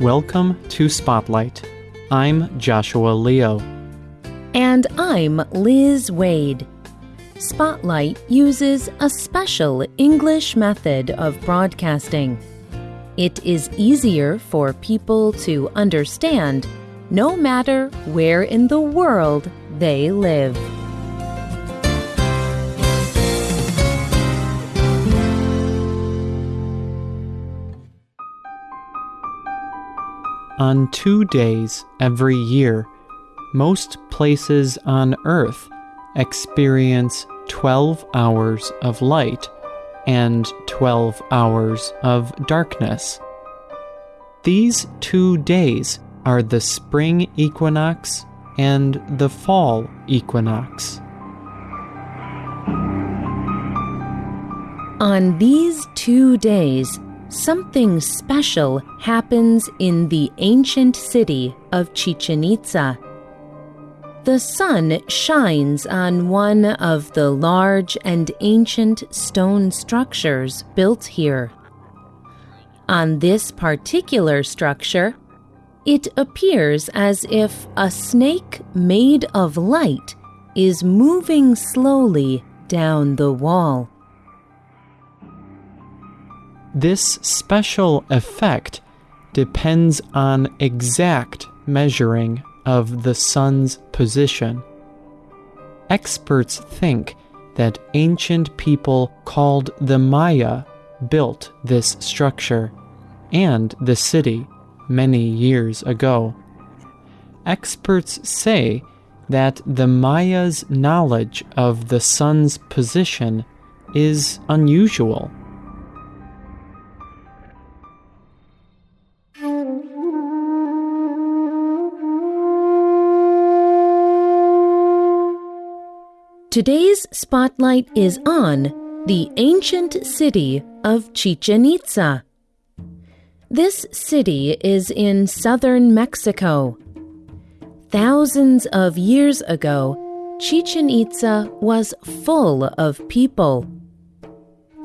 Welcome to Spotlight. I'm Joshua Leo. And I'm Liz Waid. Spotlight uses a special English method of broadcasting. It is easier for people to understand no matter where in the world they live. On two days every year, most places on Earth experience 12 hours of light and 12 hours of darkness. These two days are the spring equinox and the fall equinox. On these two days, something special happens in the ancient city of Chichen Itza. The sun shines on one of the large and ancient stone structures built here. On this particular structure, it appears as if a snake made of light is moving slowly down the wall. This special effect depends on exact measuring of the sun's position. Experts think that ancient people called the Maya built this structure and the city many years ago. Experts say that the Maya's knowledge of the sun's position is unusual. Today's spotlight is on the ancient city of Chichen Itza. This city is in southern Mexico. Thousands of years ago, Chichen Itza was full of people.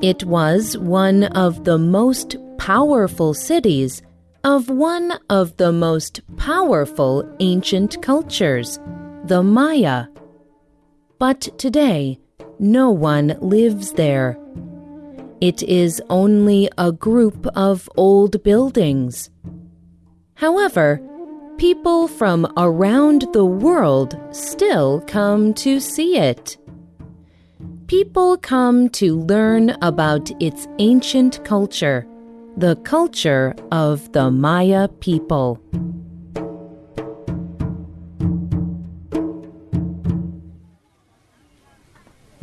It was one of the most powerful cities of one of the most powerful ancient cultures, the Maya. But today, no one lives there. It is only a group of old buildings. However, people from around the world still come to see it. People come to learn about its ancient culture, the culture of the Maya people.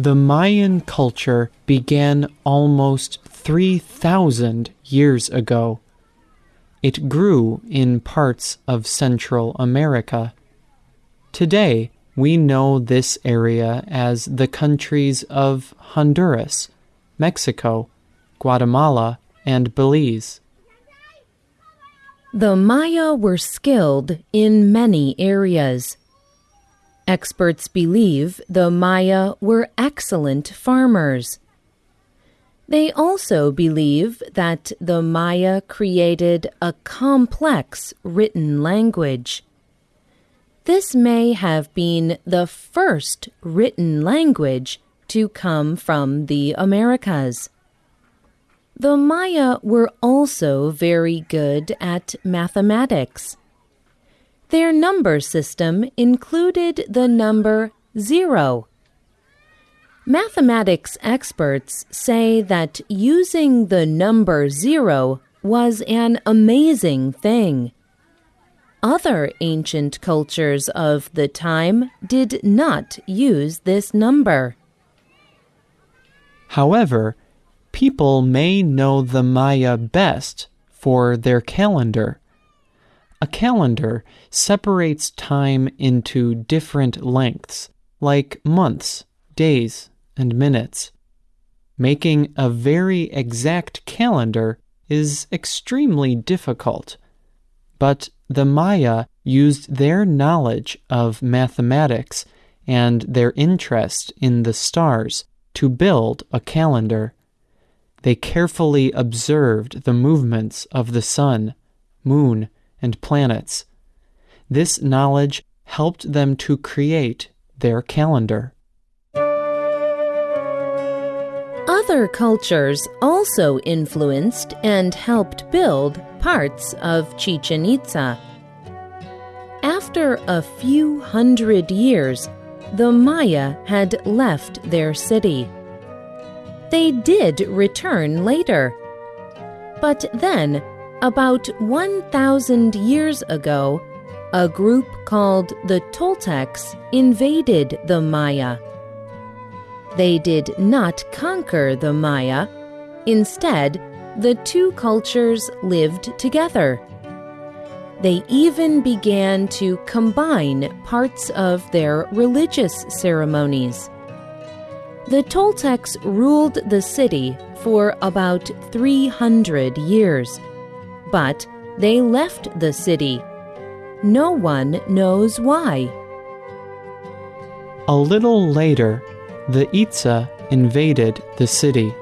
The Mayan culture began almost 3,000 years ago. It grew in parts of Central America. Today, we know this area as the countries of Honduras, Mexico, Guatemala, and Belize. The Maya were skilled in many areas. Experts believe the Maya were excellent farmers. They also believe that the Maya created a complex written language. This may have been the first written language to come from the Americas. The Maya were also very good at mathematics. Their number system included the number zero. Mathematics experts say that using the number zero was an amazing thing. Other ancient cultures of the time did not use this number. However, people may know the Maya best for their calendar. A calendar separates time into different lengths, like months, days, and minutes. Making a very exact calendar is extremely difficult. But the Maya used their knowledge of mathematics and their interest in the stars to build a calendar. They carefully observed the movements of the sun, moon, and planets. This knowledge helped them to create their calendar. Other cultures also influenced and helped build parts of Chichen Itza. After a few hundred years, the Maya had left their city. They did return later. But then, about 1,000 years ago, a group called the Toltecs invaded the Maya. They did not conquer the Maya. Instead, the two cultures lived together. They even began to combine parts of their religious ceremonies. The Toltecs ruled the city for about 300 years, but they left the city. No one knows why. A little later, the Itza invaded the city.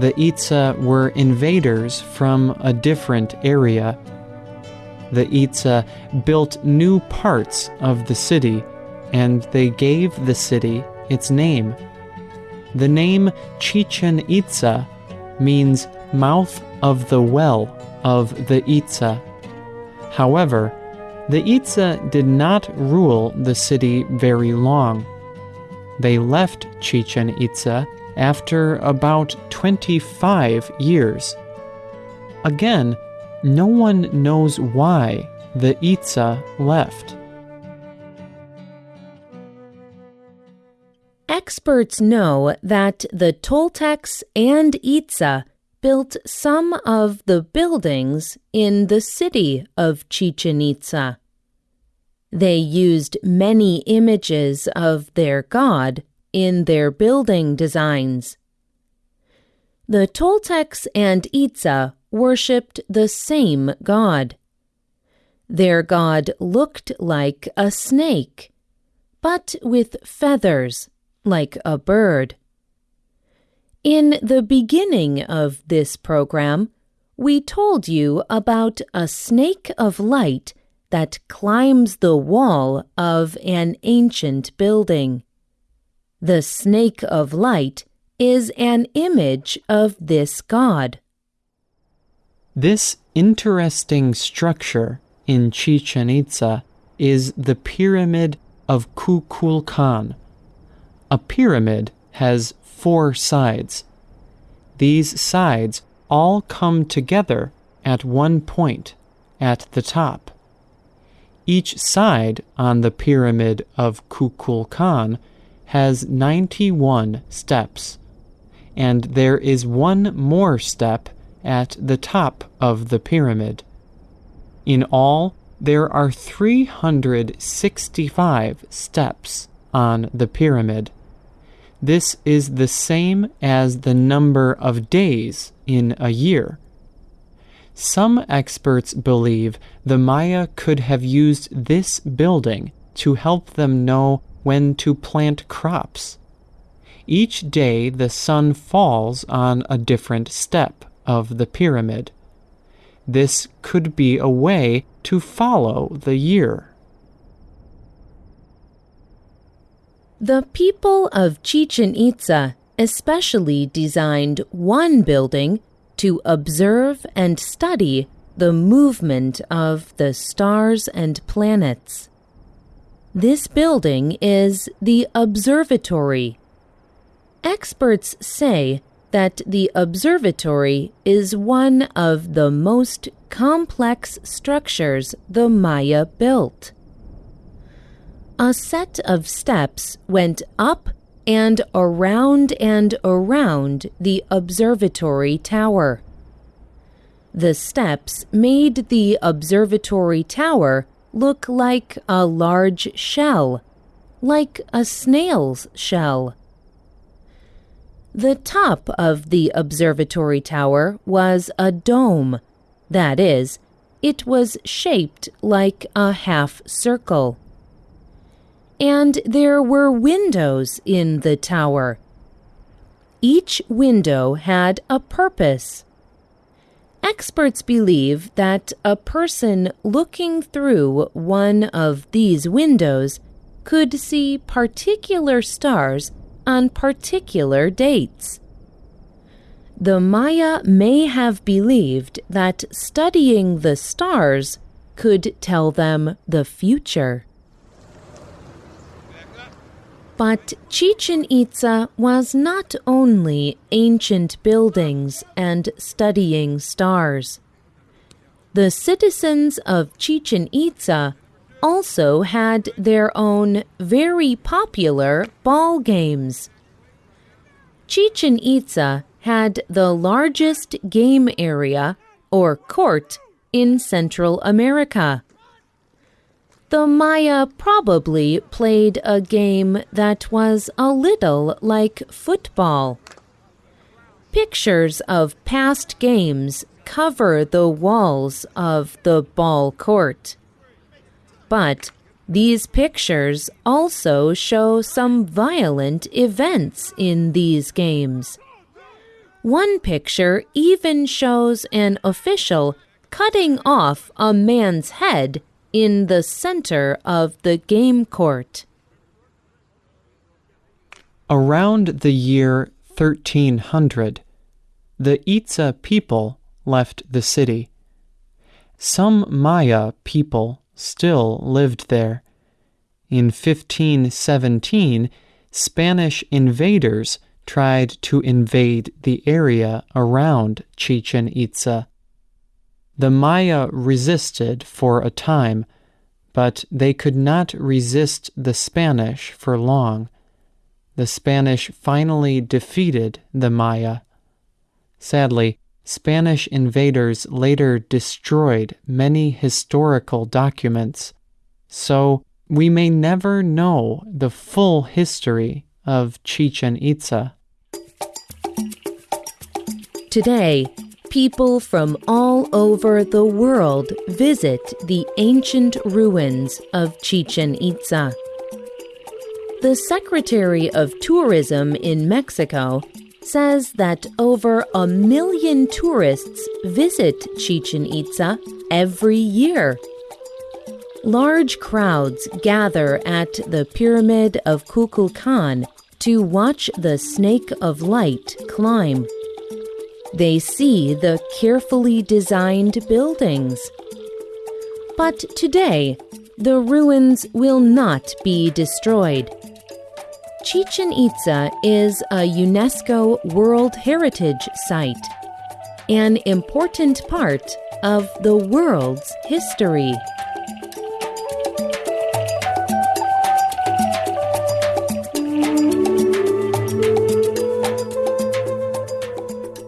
The Itza were invaders from a different area. The Itza built new parts of the city, and they gave the city its name. The name Chichen Itza means mouth of the well of the Itza. However, the Itza did not rule the city very long. They left Chichen Itza after about 25 years. Again, no one knows why the Itza left. Experts know that the Toltecs and Itza built some of the buildings in the city of Chichen Itza. They used many images of their god in their building designs. The Toltecs and Itza worshipped the same god. Their god looked like a snake, but with feathers, like a bird. In the beginning of this program, we told you about a snake of light that climbs the wall of an ancient building. The snake of light is an image of this god. This interesting structure in Chichen Itza is the Pyramid of Kukulkan. A pyramid has four sides. These sides all come together at one point, at the top. Each side on the pyramid of Kukulkan has 91 steps, and there is one more step at the top of the pyramid. In all, there are 365 steps on the pyramid. This is the same as the number of days in a year. Some experts believe the Maya could have used this building to help them know when to plant crops. Each day the sun falls on a different step of the pyramid. This could be a way to follow the year. The people of Chichen Itza especially designed one building to observe and study the movement of the stars and planets. This building is the observatory. Experts say that the observatory is one of the most complex structures the Maya built. A set of steps went up and around and around the observatory tower. The steps made the observatory tower look like a large shell, like a snail's shell. The top of the observatory tower was a dome. That is, it was shaped like a half circle and there were windows in the tower. Each window had a purpose. Experts believe that a person looking through one of these windows could see particular stars on particular dates. The Maya may have believed that studying the stars could tell them the future. But Chichen Itza was not only ancient buildings and studying stars. The citizens of Chichen Itza also had their own very popular ball games. Chichen Itza had the largest game area, or court, in Central America. The Maya probably played a game that was a little like football. Pictures of past games cover the walls of the ball court. But these pictures also show some violent events in these games. One picture even shows an official cutting off a man's head in the center of the game court. Around the year 1300, the Itza people left the city. Some Maya people still lived there. In 1517, Spanish invaders tried to invade the area around Chichen Itza. The Maya resisted for a time, but they could not resist the Spanish for long. The Spanish finally defeated the Maya. Sadly, Spanish invaders later destroyed many historical documents, so we may never know the full history of Chichen Itza. Today, people from all over the world visit the ancient ruins of Chichen Itza. The Secretary of Tourism in Mexico says that over a million tourists visit Chichen Itza every year. Large crowds gather at the Pyramid of Kukulkan to watch the Snake of Light climb. They see the carefully designed buildings. But today, the ruins will not be destroyed. Chichen Itza is a UNESCO World Heritage Site, an important part of the world's history.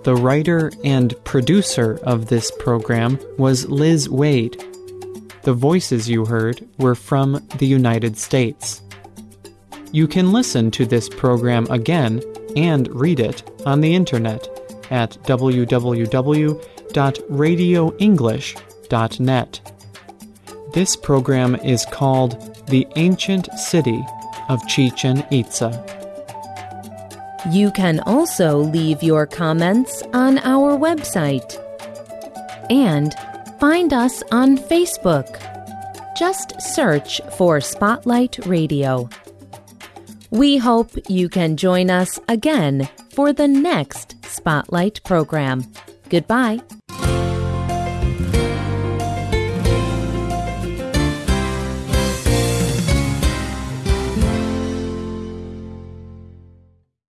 The writer and producer of this program was Liz Waid. The voices you heard were from the United States. You can listen to this program again and read it on the internet at www.radioenglish.net. This program is called The Ancient City of Chichen Itza. You can also leave your comments on our website. And find us on Facebook. Just search for Spotlight Radio. We hope you can join us again for the next Spotlight program. Goodbye.